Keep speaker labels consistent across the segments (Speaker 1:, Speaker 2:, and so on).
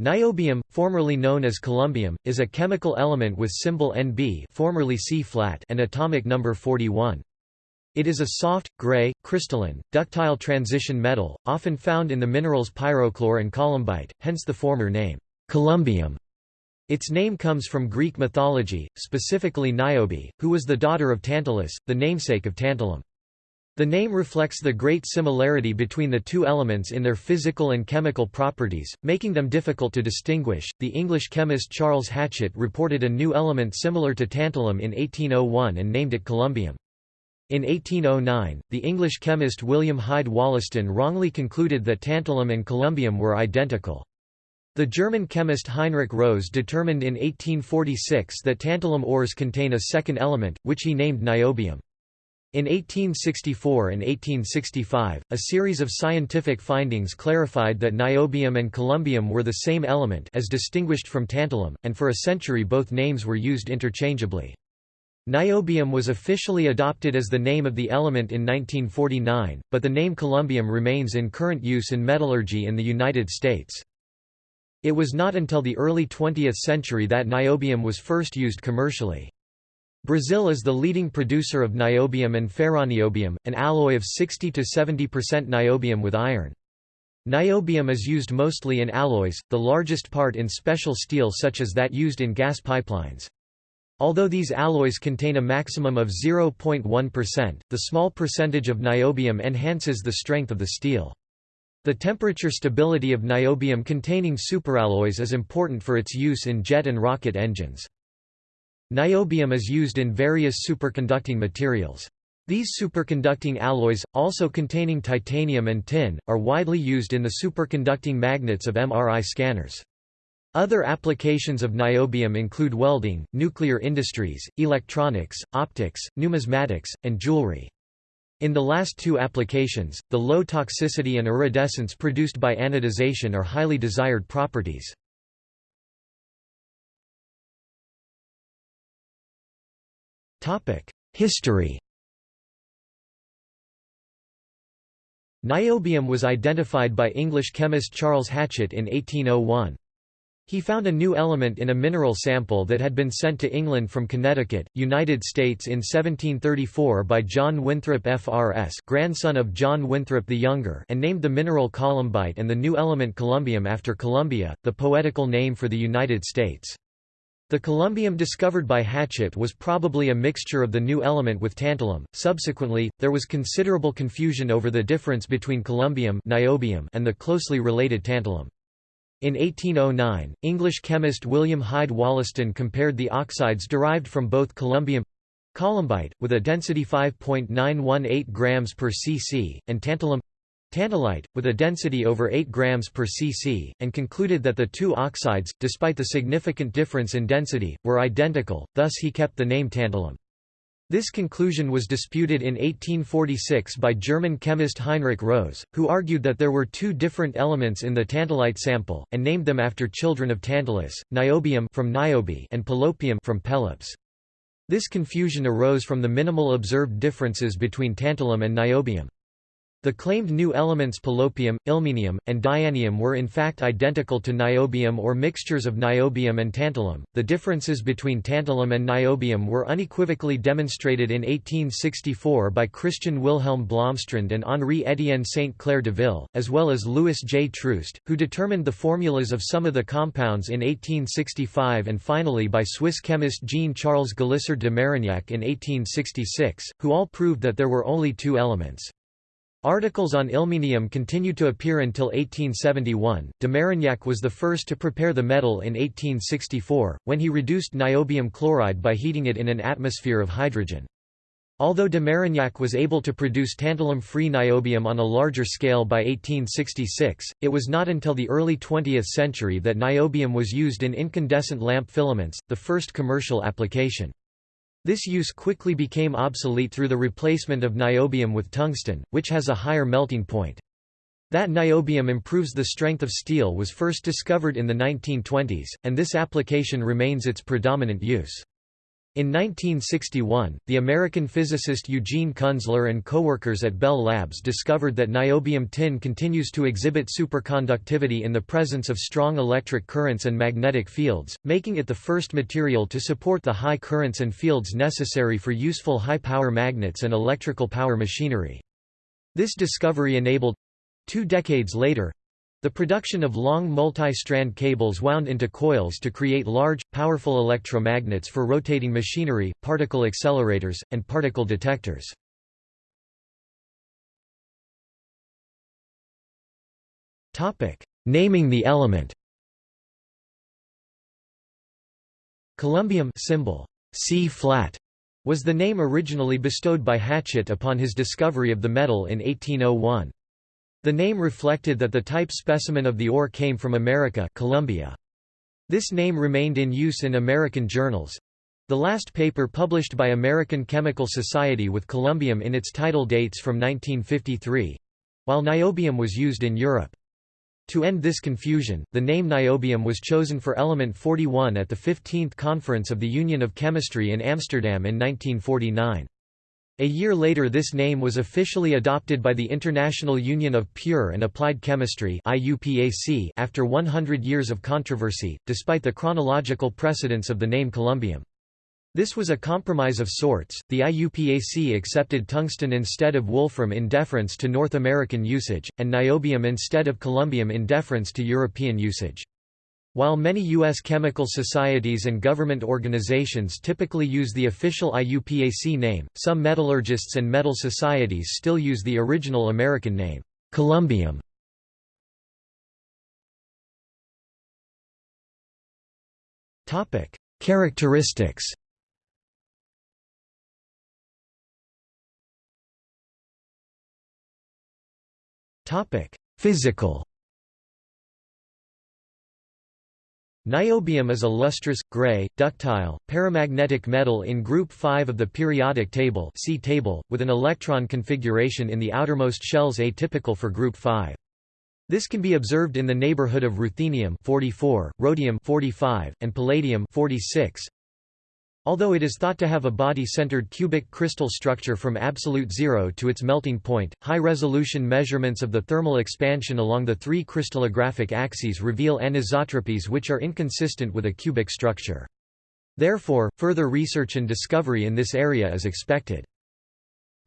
Speaker 1: Niobium, formerly known as columbium, is a chemical element with symbol Nb formerly C-flat and atomic number 41. It is a soft, gray, crystalline, ductile transition metal, often found in the minerals pyrochlore and columbite, hence the former name, columbium. Its name comes from Greek mythology, specifically Niobe, who was the daughter of Tantalus, the namesake of tantalum. The name reflects the great similarity between the two elements in their physical and chemical properties, making them difficult to distinguish. The English chemist Charles Hatchett reported a new element similar to tantalum in 1801 and named it columbium. In 1809, the English chemist William Hyde Wollaston wrongly concluded that tantalum and columbium were identical. The German chemist Heinrich Rose determined in 1846 that tantalum ores contain a second element, which he named niobium. In 1864 and 1865, a series of scientific findings clarified that niobium and columbium were the same element as distinguished from tantalum, and for a century both names were used interchangeably. Niobium was officially adopted as the name of the element in 1949, but the name columbium remains in current use in metallurgy in the United States. It was not until the early 20th century that niobium was first used commercially. Brazil is the leading producer of niobium and ferroniobium, an alloy of 60 to 70% niobium with iron. Niobium is used mostly in alloys, the largest part in special steel such as that used in gas pipelines. Although these alloys contain a maximum of 0.1%, the small percentage of niobium enhances the strength of the steel. The temperature stability of niobium-containing superalloys is important for its use in jet and rocket engines. Niobium is used in various superconducting materials. These superconducting alloys, also containing titanium and tin, are widely used in the superconducting magnets of MRI scanners. Other applications of niobium include welding, nuclear industries, electronics, optics, numismatics, and jewelry. In the last two applications, the low toxicity and iridescence produced by anodization are highly desired properties. History Niobium was identified by English chemist Charles Hatchett in 1801. He found a new element in a mineral sample that had been sent to England from Connecticut, United States in 1734 by John Winthrop FRS grandson of John Winthrop the Younger and named the mineral columbite and the new element columbium after Columbia, the poetical name for the United States. The columbium discovered by Hatchett was probably a mixture of the new element with tantalum. Subsequently, there was considerable confusion over the difference between columbium niobium and the closely related tantalum. In 1809, English chemist William Hyde Wollaston compared the oxides derived from both columbium columbite, with a density 5.918 grams per cc, and tantalum tantalite, with a density over 8 grams per cc, and concluded that the two oxides, despite the significant difference in density, were identical, thus he kept the name tantalum. This conclusion was disputed in 1846 by German chemist Heinrich Rose, who argued that there were two different elements in the tantalite sample, and named them after children of Tantalus, niobium from Niobe and pelopium from Pelops. This confusion arose from the minimal observed differences between tantalum and niobium. The claimed new elements pelopium, ilmenium, and dianium were in fact identical to niobium or mixtures of niobium and tantalum. The differences between tantalum and niobium were unequivocally demonstrated in 1864 by Christian Wilhelm Blomstrand and Henri Étienne Sainte-Claire Deville, as well as Louis J. Troost, who determined the formulas of some of the compounds in 1865 and finally by Swiss chemist Jean-Charles Galissard de Marignac in 1866, who all proved that there were only two elements. Articles on ilmenium continued to appear until 1871. De Marignac was the first to prepare the metal in 1864, when he reduced niobium chloride by heating it in an atmosphere of hydrogen. Although de Marignac was able to produce tantalum-free niobium on a larger scale by 1866, it was not until the early 20th century that niobium was used in incandescent lamp filaments, the first commercial application. This use quickly became obsolete through the replacement of niobium with tungsten, which has a higher melting point. That niobium improves the strength of steel was first discovered in the 1920s, and this application remains its predominant use. In 1961, the American physicist Eugene Kunzler and coworkers at Bell Labs discovered that niobium tin continues to exhibit superconductivity in the presence of strong electric currents and magnetic fields, making it the first material to support the high currents and fields necessary for useful high-power magnets and electrical power machinery. This discovery enabled—two decades later, the production of long multi-strand cables wound into coils to create large, powerful electromagnets for rotating machinery, particle accelerators, and particle detectors. Naming the element Columbium symbol C flat was the name originally bestowed by Hatchett upon his discovery of the metal in 1801. The name reflected that the type specimen of the ore came from America Columbia. This name remained in use in American journals. The last paper published by American Chemical Society with columbium in its title dates from 1953 while niobium was used in Europe. To end this confusion, the name niobium was chosen for element 41 at the 15th Conference of the Union of Chemistry in Amsterdam in 1949. A year later this name was officially adopted by the International Union of Pure and Applied Chemistry after 100 years of controversy, despite the chronological precedence of the name columbium. This was a compromise of sorts, the IUPAC accepted tungsten instead of wolfram in deference to North American usage, and niobium instead of columbium in deference to European usage. While many U.S. chemical societies and government organizations typically use the official IUPAC name, some metallurgists and metal societies still use the original American name, columbium. Characteristics Physical Niobium is a lustrous, gray, ductile, paramagnetic metal in group 5 of the periodic table, C table with an electron configuration in the outermost shells atypical for group 5. This can be observed in the neighborhood of ruthenium 44, rhodium 45, and palladium 46. Although it is thought to have a body-centered cubic crystal structure from absolute zero to its melting point, high-resolution measurements of the thermal expansion along the three crystallographic axes reveal anisotropies which are inconsistent with a cubic structure. Therefore, further research and discovery in this area is expected.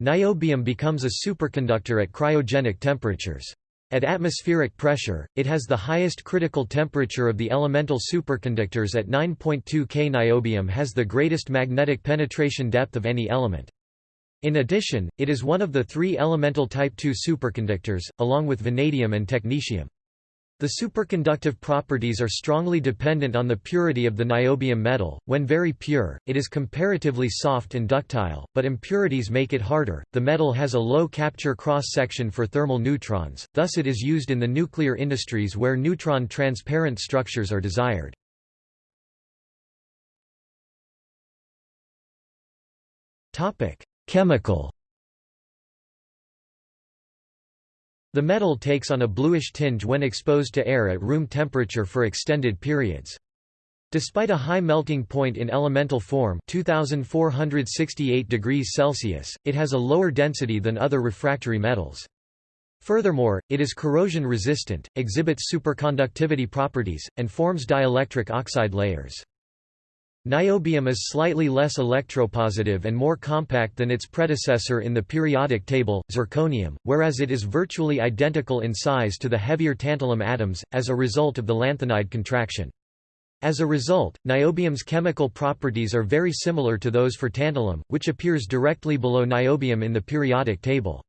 Speaker 1: Niobium becomes a superconductor at cryogenic temperatures. At atmospheric pressure, it has the highest critical temperature of the elemental superconductors at 9.2 K. Niobium has the greatest magnetic penetration depth of any element. In addition, it is one of the three elemental type II superconductors, along with vanadium and technetium. The superconductive properties are strongly dependent on the purity of the niobium metal. When very pure, it is comparatively soft and ductile, but impurities make it harder. The metal has a low capture cross section for thermal neutrons, thus, it is used in the nuclear industries where neutron transparent structures are desired. Chemical The metal takes on a bluish tinge when exposed to air at room temperature for extended periods. Despite a high melting point in elemental form 2468 degrees Celsius, it has a lower density than other refractory metals. Furthermore, it is corrosion resistant, exhibits superconductivity properties, and forms dielectric oxide layers. Niobium is slightly less electropositive and more compact than its predecessor in the periodic table, zirconium, whereas it is virtually identical in size to the heavier tantalum atoms, as a result of the lanthanide contraction. As a result, niobium's chemical properties are very similar to those for tantalum, which appears directly below niobium in the periodic table.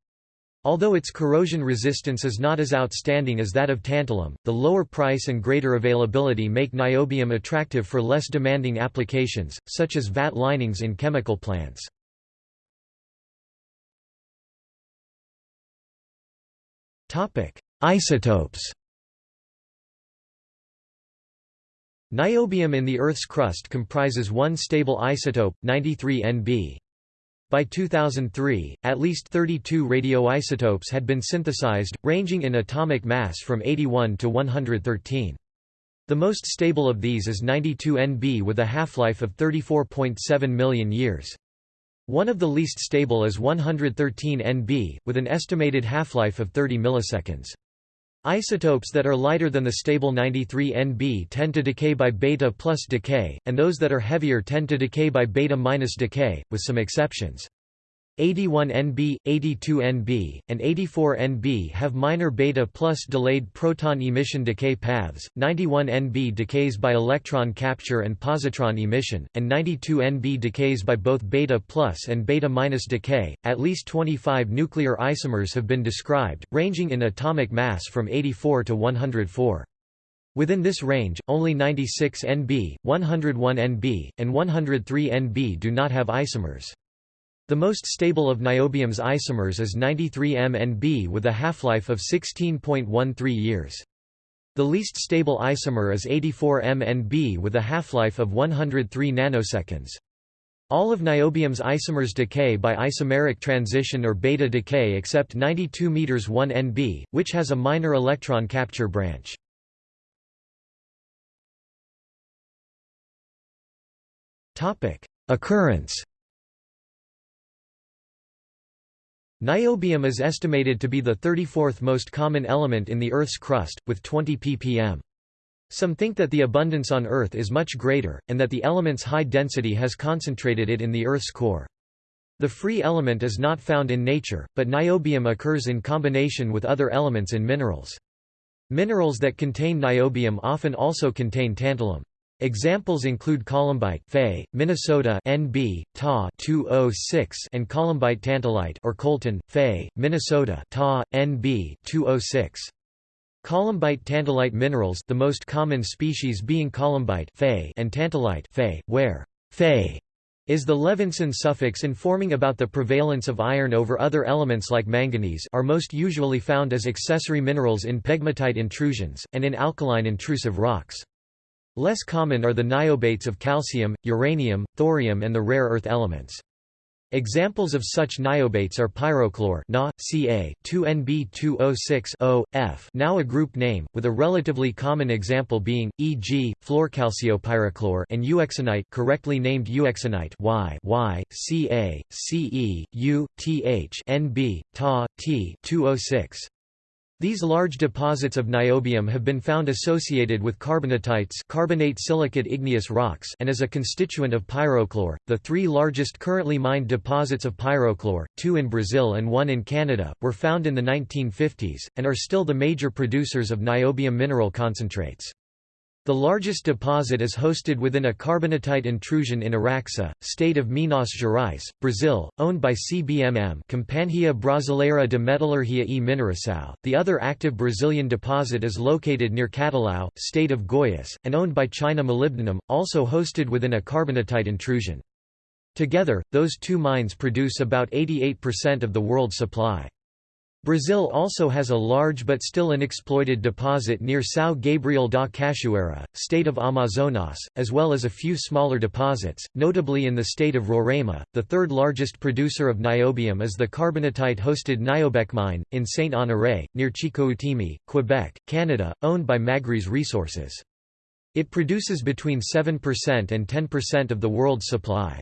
Speaker 1: Although its corrosion resistance is not as outstanding as that of tantalum, the lower price and greater availability make niobium attractive for less demanding applications, such as vat linings in chemical plants. Isotopes Niobium in the Earth's crust comprises one stable isotope, 93 Nb. By 2003, at least 32 radioisotopes had been synthesized, ranging in atomic mass from 81 to 113. The most stable of these is 92 Nb with a half-life of 34.7 million years. One of the least stable is 113 Nb, with an estimated half-life of 30 milliseconds. Isotopes that are lighter than the stable 93 Nb tend to decay by beta plus decay, and those that are heavier tend to decay by beta minus decay, with some exceptions. 81 Nb, 82 Nb, and 84 Nb have minor beta plus delayed proton emission decay paths, 91 Nb decays by electron capture and positron emission, and 92 Nb decays by both beta plus and beta minus decay. At least 25 nuclear isomers have been described, ranging in atomic mass from 84 to 104. Within this range, only 96 Nb, 101 Nb, and 103 Nb do not have isomers. The most stable of niobium's isomers is 93M Nb with a half-life of 16.13 years. The least stable isomer is 84M Nb with a half-life of 103 nanoseconds. All of niobium's isomers decay by isomeric transition or beta decay except 92 m 1 Nb, which has a minor electron capture branch. Occurrence Niobium is estimated to be the 34th most common element in the Earth's crust, with 20 ppm. Some think that the abundance on Earth is much greater, and that the element's high density has concentrated it in the Earth's core. The free element is not found in nature, but niobium occurs in combination with other elements in minerals. Minerals that contain niobium often also contain tantalum. Examples include columbite Fe, Minnesota NB, Ta 206 and columbite tantalite or coltan, Fe, Minnesota Ta, NB 206. Columbite tantalite minerals the most common species being columbite Fe and tantalite Fe, where Fe is the Levinson suffix informing about the prevalence of iron over other elements like manganese are most usually found as accessory minerals in pegmatite intrusions, and in alkaline intrusive rocks. Less common are the niobates of calcium, uranium, thorium and the rare earth elements. Examples of such niobates are pyrochlore Na, Ca, 2Nb2O6 F now a group name, with a relatively common example being, e.g., fluorcalciopyrochlore and euxenite correctly named euxenite y, y Ca, Ce, U, Th Nb, Ta, T 206. These large deposits of niobium have been found associated with carbonatites carbonate silicate igneous rocks and as a constituent of pyrochlore. The three largest currently mined deposits of pyrochlore, two in Brazil and one in Canada, were found in the 1950s, and are still the major producers of niobium mineral concentrates. The largest deposit is hosted within a carbonatite intrusion in Araxá, state of Minas Gerais, Brazil, owned by CBMM Companhia Brasileira de Metalurgia e Mineração. The other active Brazilian deposit is located near Catalão, state of Goiás, and owned by China Molybdenum, also hosted within a carbonatite intrusion. Together, those two mines produce about 88% of the world supply. Brazil also has a large but still unexploited deposit near São Gabriel da Cachoeira, state of Amazonas, as well as a few smaller deposits, notably in the state of Roraima. The third largest producer of niobium is the carbonatite-hosted Niobec mine, in Saint-Honoré, near Chicoutimi, Quebec, Canada, owned by Magris Resources. It produces between 7% and 10% of the world's supply.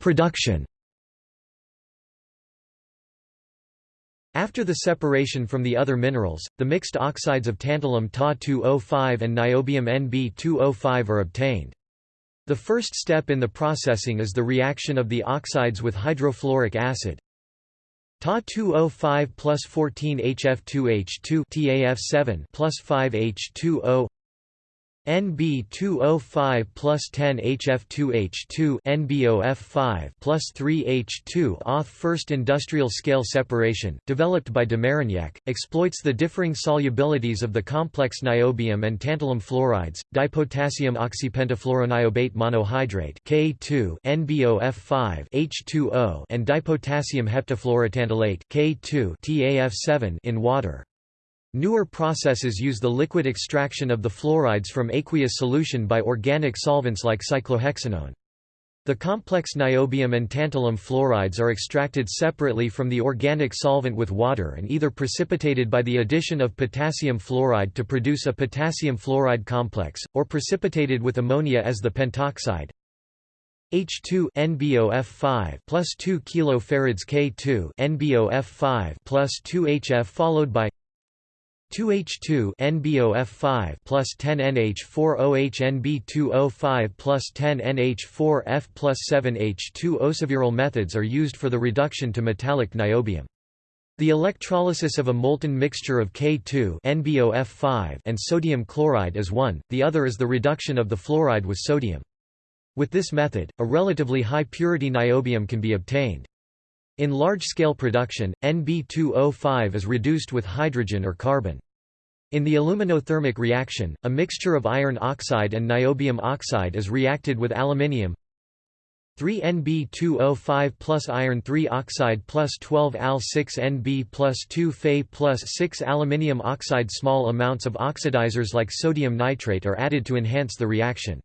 Speaker 1: Production After the separation from the other minerals, the mixed oxides of tantalum Ta2O5 and niobium Nb2O5 are obtained. The first step in the processing is the reaction of the oxides with hydrofluoric acid. Ta2O5 plus 14 HF2H2 TAF7 plus 5 H2O NB2O5 plus 10 HF2H2 NBOF5 plus 3 H2 Auth first industrial-scale separation, developed by de Marignac, exploits the differing solubilities of the complex niobium and tantalum fluorides, dipotassium oxypentafluoroniobate monohydrate K2 NBOF5 H2O and dipotassium heptafluorotantalate K2 TAF7 in water. Newer processes use the liquid extraction of the fluorides from aqueous solution by organic solvents like cyclohexanone. The complex niobium and tantalum fluorides are extracted separately from the organic solvent with water and either precipitated by the addition of potassium fluoride to produce a potassium fluoride complex, or precipitated with ammonia as the pentoxide H2 NBOF5 plus 2 kilofarads K2 NBOF5 plus 2 HF followed by 2H2 NBOF5 plus 10 NH4OH NB2O5 plus 10 NH4F plus 7H2 Osaviral methods are used for the reduction to metallic niobium. The electrolysis of a molten mixture of K2 NBOF5 and sodium chloride is one, the other is the reduction of the fluoride with sodium. With this method, a relatively high purity niobium can be obtained. In large-scale production, Nb2O5 is reduced with hydrogen or carbon. In the aluminothermic reaction, a mixture of iron oxide and niobium oxide is reacted with aluminium 3Nb2O5 plus iron 3 oxide plus 12 Al6Nb plus 2 Fe plus 6 aluminium oxide Small amounts of oxidizers like sodium nitrate are added to enhance the reaction.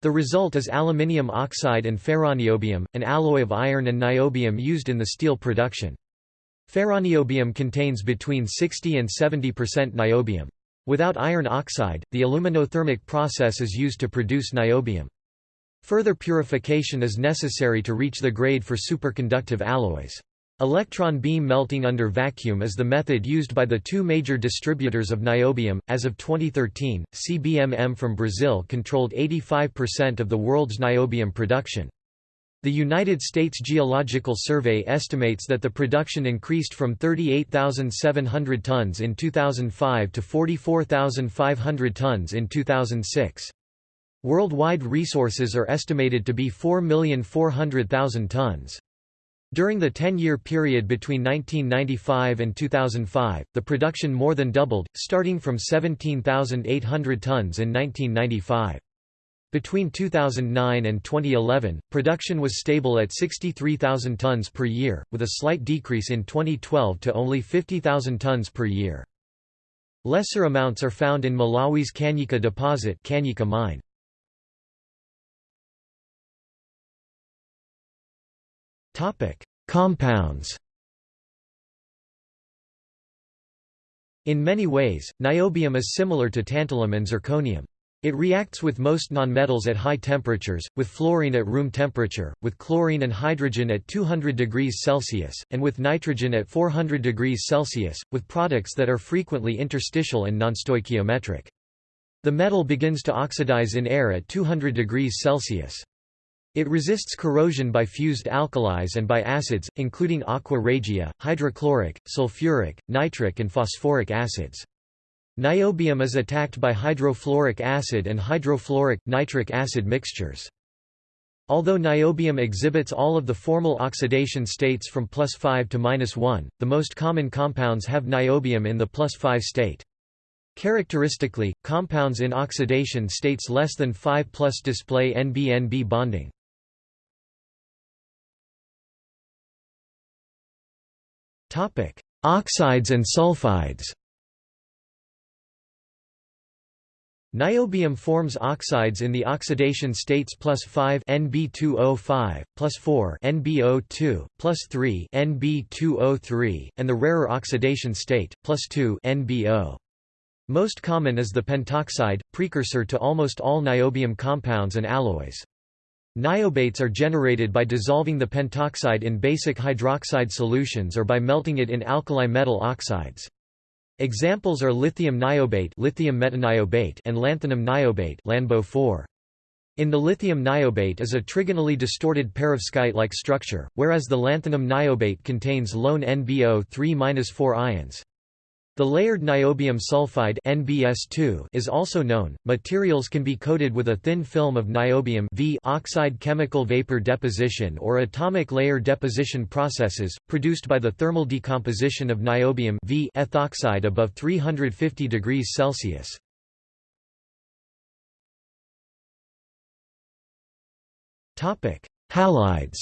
Speaker 1: The result is aluminium oxide and ferroniobium, an alloy of iron and niobium used in the steel production. Ferroniobium contains between 60 and 70% niobium. Without iron oxide, the aluminothermic process is used to produce niobium. Further purification is necessary to reach the grade for superconductive alloys. Electron beam melting under vacuum is the method used by the two major distributors of niobium. As of 2013, CBMM from Brazil controlled 85% of the world's niobium production. The United States Geological Survey estimates that the production increased from 38,700 tons in 2005 to 44,500 tons in 2006. Worldwide resources are estimated to be 4,400,000 tons. During the 10-year period between 1995 and 2005, the production more than doubled, starting from 17,800 tons in 1995. Between 2009 and 2011, production was stable at 63,000 tons per year, with a slight decrease in 2012 to only 50,000 tons per year. Lesser amounts are found in Malawi's Kanyika deposit Kanyika mine. Compounds In many ways, niobium is similar to tantalum and zirconium. It reacts with most nonmetals at high temperatures, with fluorine at room temperature, with chlorine and hydrogen at 200 degrees Celsius, and with nitrogen at 400 degrees Celsius, with products that are frequently interstitial and nonstoichiometric. The metal begins to oxidize in air at 200 degrees Celsius. It resists corrosion by fused alkalis and by acids, including aqua regia, hydrochloric, sulfuric, nitric and phosphoric acids. Niobium is attacked by hydrofluoric acid and hydrofluoric, nitric acid mixtures. Although niobium exhibits all of the formal oxidation states from plus 5 to minus 1, the most common compounds have niobium in the plus 5 state. Characteristically, compounds in oxidation states less than 5 plus display NB-NB bonding. Topic: Oxides and sulfides. Niobium forms oxides in the oxidation states plus 5 Nb2O5, plus 4 NbO2, plus 3 Nb2O3, and the rarer oxidation state, plus 2 NbO. Most common is the pentoxide, precursor to almost all niobium compounds and alloys. Niobates are generated by dissolving the pentoxide in basic hydroxide solutions or by melting it in alkali metal oxides. Examples are lithium niobate, lithium metaniobate and lanthanum niobate, LanBO 4. In the lithium niobate is a trigonally distorted perovskite-like structure, whereas the lanthanum niobate contains lone NbO3-4 ions. The layered niobium sulfide NBS2 is also known. Materials can be coated with a thin film of niobium v oxide chemical vapor deposition or atomic layer deposition processes, produced by the thermal decomposition of niobium v ethoxide above 350 degrees Celsius. Topic: Halides.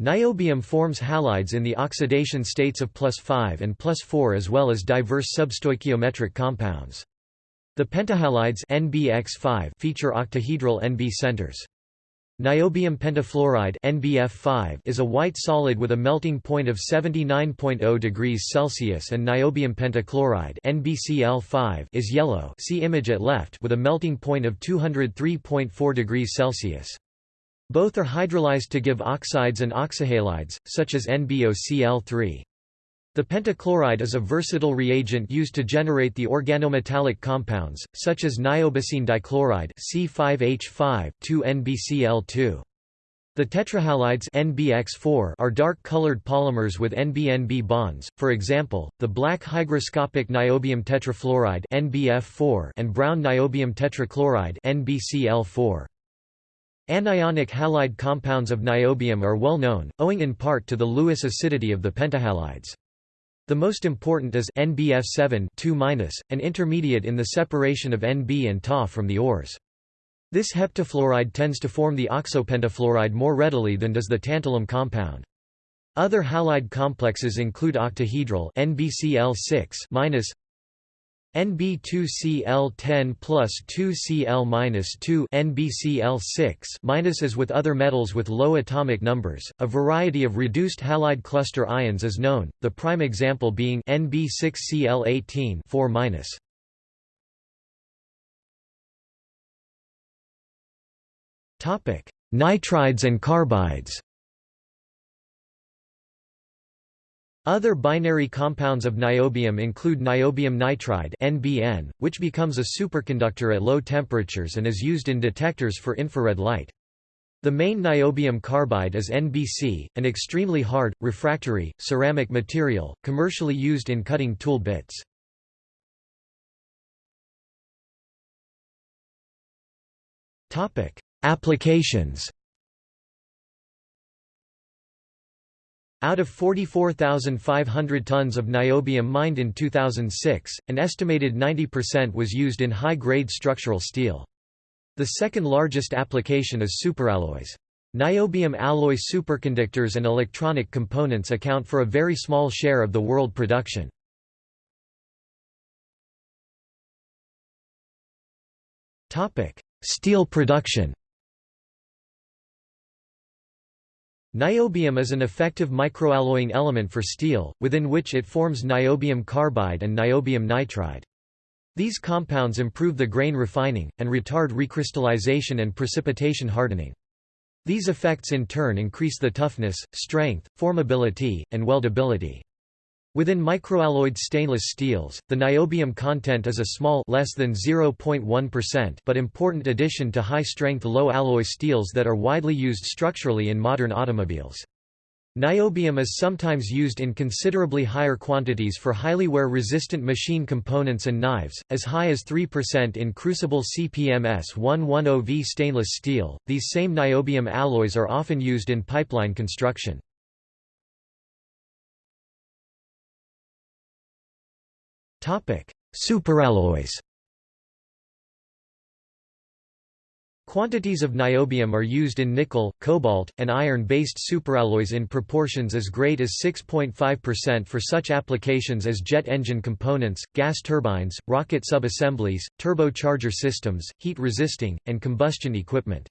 Speaker 1: Niobium forms halides in the oxidation states of plus 5 and plus 4 as well as diverse substoichiometric compounds. The pentahalides NBX5 feature octahedral NB centers. Niobium pentafluoride NBF5 is a white solid with a melting point of 79.0 degrees Celsius and niobium pentachloride NBCl5 is yellow see image at left with a melting point of 203.4 degrees Celsius. Both are hydrolyzed to give oxides and oxyhalides, such as NBOCl3. The pentachloride is a versatile reagent used to generate the organometallic compounds, such as niobicene dichloride C5H5 2NBCl2. The tetrahalides NBX4 are dark-colored polymers with NB-NB bonds, for example, the black hygroscopic niobium tetrafluoride NBF4 and brown niobium tetrachloride NBCl4. Anionic halide compounds of niobium are well known, owing in part to the Lewis acidity of the pentahalides. The most important is NBF7 an intermediate in the separation of Nb and Ta from the ores. This heptafluoride tends to form the oxopentafluoride more readily than does the tantalum compound. Other halide complexes include octahedral NBCl6- NB2Cl10 plus 2Cl-2 NBCl6 minus as with other metals with low atomic numbers, a variety of reduced halide cluster ions is known, the prime example being NB6Cl18 4 Topic: Nitrides and carbides. Other binary compounds of niobium include niobium nitride (NBN), which becomes a superconductor at low temperatures and is used in detectors for infrared light. The main niobium carbide is NBC, an extremely hard, refractory, ceramic material, commercially used in cutting tool bits. Applications Out of 44,500 tons of niobium mined in 2006, an estimated 90% was used in high-grade structural steel. The second largest application is superalloys. Niobium alloy superconductors and electronic components account for a very small share of the world production. Steel production Niobium is an effective microalloying element for steel, within which it forms niobium carbide and niobium nitride. These compounds improve the grain refining, and retard recrystallization and precipitation hardening. These effects in turn increase the toughness, strength, formability, and weldability. Within microalloyed stainless steels, the niobium content is a small less than 0.1% but important addition to high-strength low-alloy steels that are widely used structurally in modern automobiles. Niobium is sometimes used in considerably higher quantities for highly wear-resistant machine components and knives, as high as 3% in crucible CPMS 110V stainless steel. These same niobium alloys are often used in pipeline construction. Superalloys. Quantities of niobium are used in nickel, cobalt, and iron-based superalloys in proportions as great as 6.5% for such applications as jet engine components, gas turbines, rocket subassemblies, turbocharger systems, heat-resisting, and combustion equipment.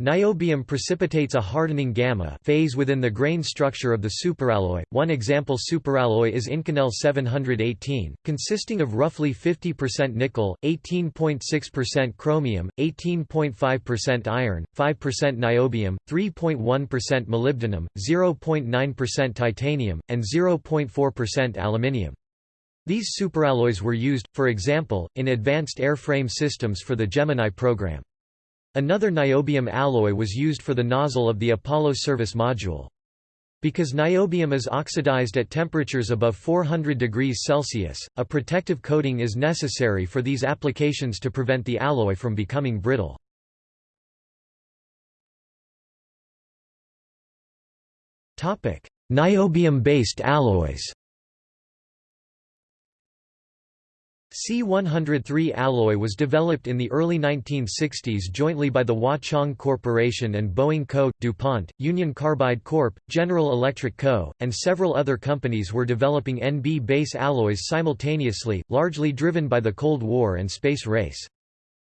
Speaker 1: Niobium precipitates a hardening gamma phase within the grain structure of the superalloy. One example superalloy is Inconel 718, consisting of roughly 50% nickel, 18.6% chromium, 18.5% iron, 5% niobium, 3.1% molybdenum, 0.9% titanium, and 0.4% aluminium. These superalloys were used, for example, in advanced airframe systems for the Gemini program. Another niobium alloy was used for the nozzle of the Apollo service module. Because niobium is oxidized at temperatures above 400 degrees Celsius, a protective coating is necessary for these applications to prevent the alloy from becoming brittle. Niobium-based alloys C103 alloy was developed in the early 1960s jointly by the Wah Chang Corporation and Boeing Co., DuPont, Union Carbide Corp., General Electric Co., and several other companies were developing NB base alloys simultaneously, largely driven by the Cold War and space race.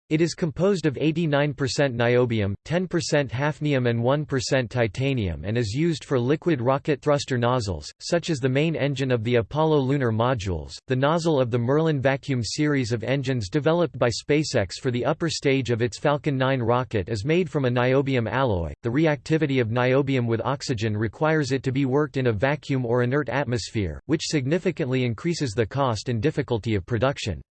Speaker 1: It is composed of 89% niobium, 10% hafnium and 1% titanium and is used for liquid rocket thruster nozzles, such as the main engine of the Apollo lunar modules, the nozzle of the Merlin vacuum series of engines developed by SpaceX for the upper stage of its Falcon 9 rocket is made from a niobium alloy. The reactivity of niobium with oxygen requires it to be worked in a vacuum or inert atmosphere, which significantly increases the cost and difficulty of production.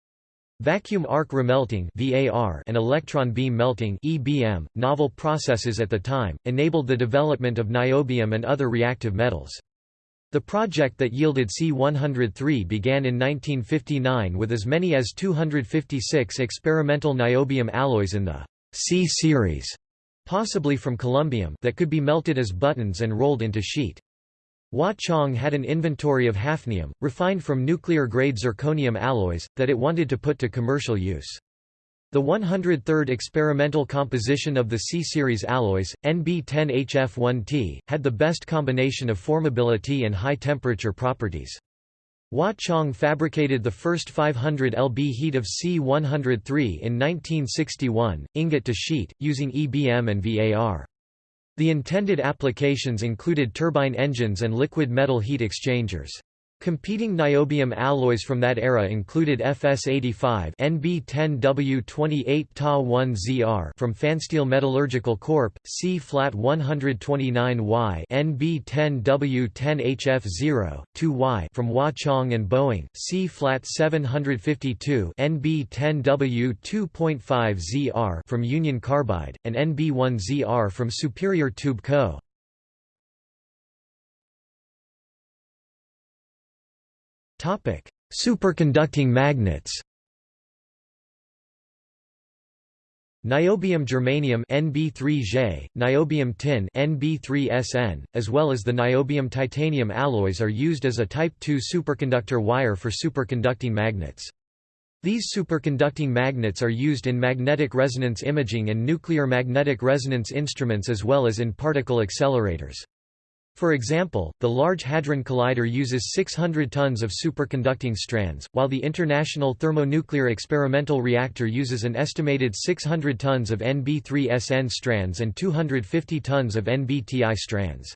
Speaker 1: Vacuum arc remelting (VAR) and electron beam melting (EBM), novel processes at the time, enabled the development of niobium and other reactive metals. The project that yielded C103 began in 1959 with as many as 256 experimental niobium alloys in the C series, possibly from columbium, that could be melted as buttons and rolled into sheet. Wah Chang had an inventory of hafnium, refined from nuclear-grade zirconium alloys, that it wanted to put to commercial use. The 103rd experimental composition of the C-series alloys, NB10HF1T, had the best combination of formability and high-temperature properties. Wah Chang fabricated the first 500 lb heat of C103 in 1961, ingot to sheet, using EBM and VAR. The intended applications included turbine engines and liquid metal heat exchangers. Competing niobium alloys from that era included FS85 NB10W28 Ta1ZR from Fansteel Metallurgical Corp, C-flat 129Y NB10W10HF0, 2Y from Wah Chang and Boeing, C-flat 752 NB10W2.5ZR from Union Carbide, and NB1ZR from Superior Tube Co. Topic: Superconducting magnets. Niobium germanium Nb3J, niobium tin Nb3SN, as well as the niobium titanium alloys are used as a type II superconductor wire for superconducting magnets. These superconducting magnets are used in magnetic resonance imaging and nuclear magnetic resonance instruments as well as in particle accelerators. For example, the Large Hadron Collider uses 600 tons of superconducting strands, while the International Thermonuclear Experimental Reactor uses an estimated 600 tons of NB3SN strands and 250 tons of NBTI strands.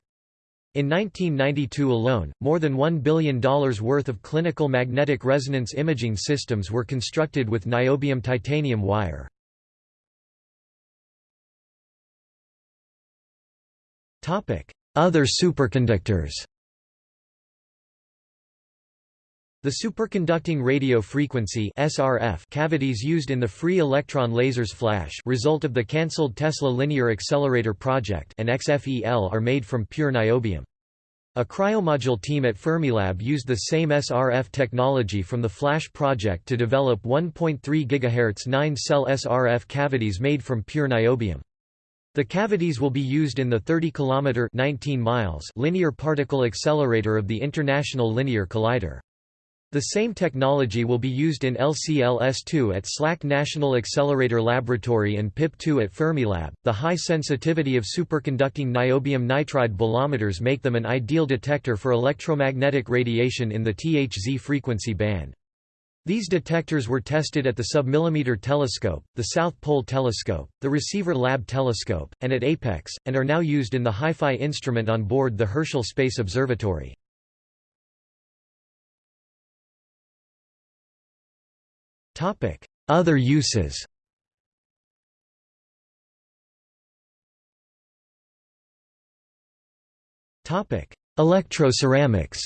Speaker 1: In 1992 alone, more than $1 billion worth of clinical magnetic resonance imaging systems were constructed with niobium titanium wire. Other superconductors The superconducting radio frequency SRF cavities used in the free electron lasers flash result of the cancelled Tesla Linear Accelerator project and XFEL are made from pure niobium. A cryomodule team at Fermilab used the same SRF technology from the FLASH project to develop 1.3 GHz 9-cell SRF cavities made from pure niobium. The cavities will be used in the 30 km 19 miles linear particle accelerator of the International Linear Collider. The same technology will be used in LCLS2 at SLAC National Accelerator Laboratory and PIP2 at Fermilab. The high sensitivity of superconducting niobium nitride bolometers make them an ideal detector for electromagnetic radiation in the THZ frequency band. These detectors were tested at the Submillimeter Telescope, the South Pole Telescope, the Receiver Lab Telescope, and at APEX, and are now used in the HiFi instrument on board the Herschel Space Observatory. Other uses Electroceramics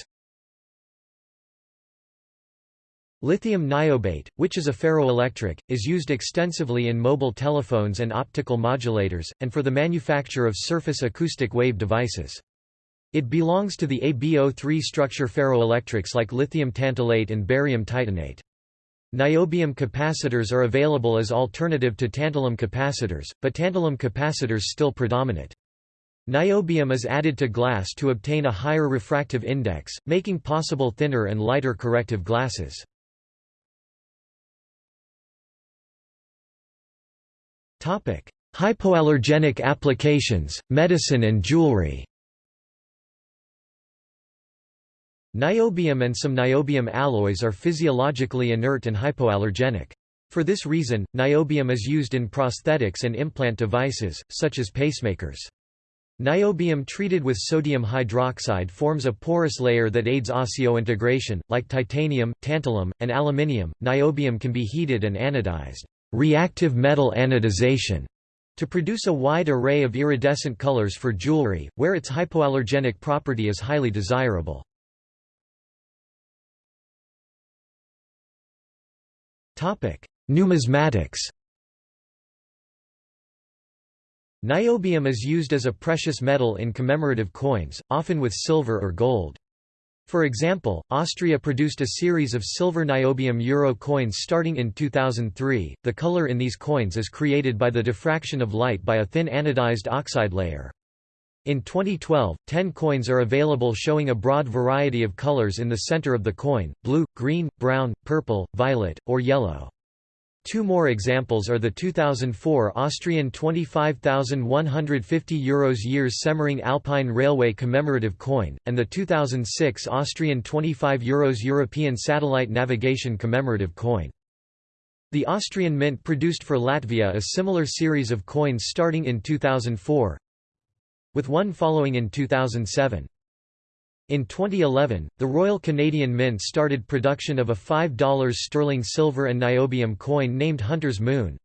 Speaker 1: Lithium niobate, which is a ferroelectric, is used extensively in mobile telephones and optical modulators, and for the manufacture of surface acoustic wave devices. It belongs to the ABO3 structure ferroelectrics like lithium tantalate and barium titanate. Niobium capacitors are available as alternative to tantalum capacitors, but tantalum capacitors still predominate. Niobium is added to glass to obtain a higher refractive index, making possible thinner and lighter corrective glasses. Hypoallergenic applications, medicine and jewelry Niobium and some niobium alloys are physiologically inert and hypoallergenic. For this reason, niobium is used in prosthetics and implant devices, such as pacemakers. Niobium treated with sodium hydroxide forms a porous layer that aids osseointegration. Like titanium, tantalum, and aluminium, niobium can be heated and anodized, reactive metal anodization, to produce a wide array of iridescent colors for jewelry, where its hypoallergenic property is highly desirable. Numismatics Niobium is used as a precious metal in commemorative coins, often with silver or gold. For example, Austria produced a series of silver niobium euro coins starting in 2003. The color in these coins is created by the diffraction of light by a thin anodized oxide layer. In 2012, 10 coins are available showing a broad variety of colors in the center of the coin, blue, green, brown, purple, violet, or yellow. Two more examples are the 2004 Austrian 25,150 Euros years Semmering Alpine Railway commemorative coin, and the 2006 Austrian 25 Euros European Satellite Navigation commemorative coin. The Austrian Mint produced for Latvia a similar series of coins starting in 2004, with one following in 2007. In 2011, the Royal Canadian Mint started production of a $5 sterling silver and niobium coin named Hunter's Moon,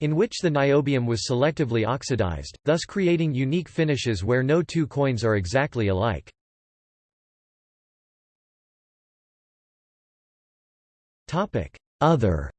Speaker 1: in which the niobium was selectively oxidized, thus creating unique finishes where no two coins are exactly alike. Other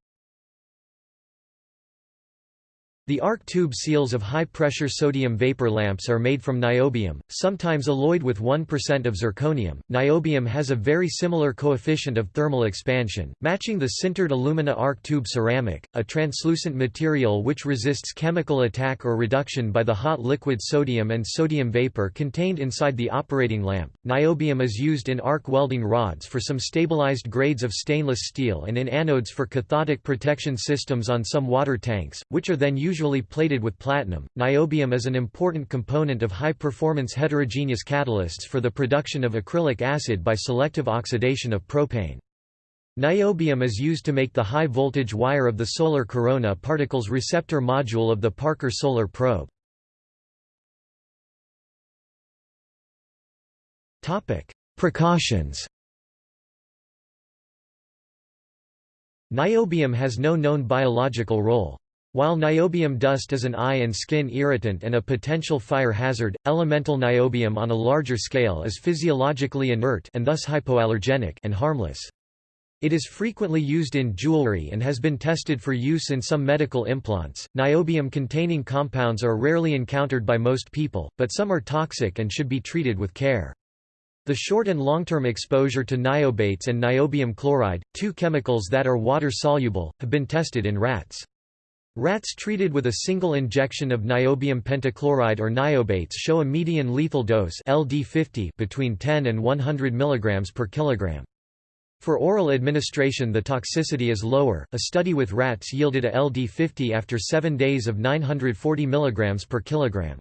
Speaker 1: The arc tube seals of high-pressure sodium vapor lamps are made from niobium, sometimes alloyed with 1% of zirconium. Niobium has a very similar coefficient of thermal expansion, matching the sintered alumina arc tube ceramic, a translucent material which resists chemical attack or reduction by the hot liquid sodium and sodium vapor contained inside the operating lamp. Niobium is used in arc welding rods for some stabilized grades of stainless steel and in anodes for cathodic protection systems on some water tanks, which are then usually usually plated with platinum. Niobium is an important component of high-performance heterogeneous catalysts for the production of acrylic acid by selective oxidation of propane. Niobium is used to make the high-voltage wire of the solar corona particles receptor module of the Parker Solar Probe. Precautions Niobium has no known biological role. While niobium dust is an eye and skin irritant and a potential fire hazard, elemental niobium on a larger scale is physiologically inert and thus hypoallergenic and harmless. It is frequently used in jewelry and has been tested for use in some medical implants. Niobium containing compounds are rarely encountered by most people, but some are toxic and should be treated with care. The short and long-term exposure to niobates and niobium chloride, two chemicals that are water-soluble, have been tested in rats. Rats treated with a single injection of niobium pentachloride or niobates show a median lethal dose LD50 between 10 and 100 mg per kilogram. For oral administration the toxicity is lower. A study with rats yielded a LD50 after 7 days of 940 mg per kilogram.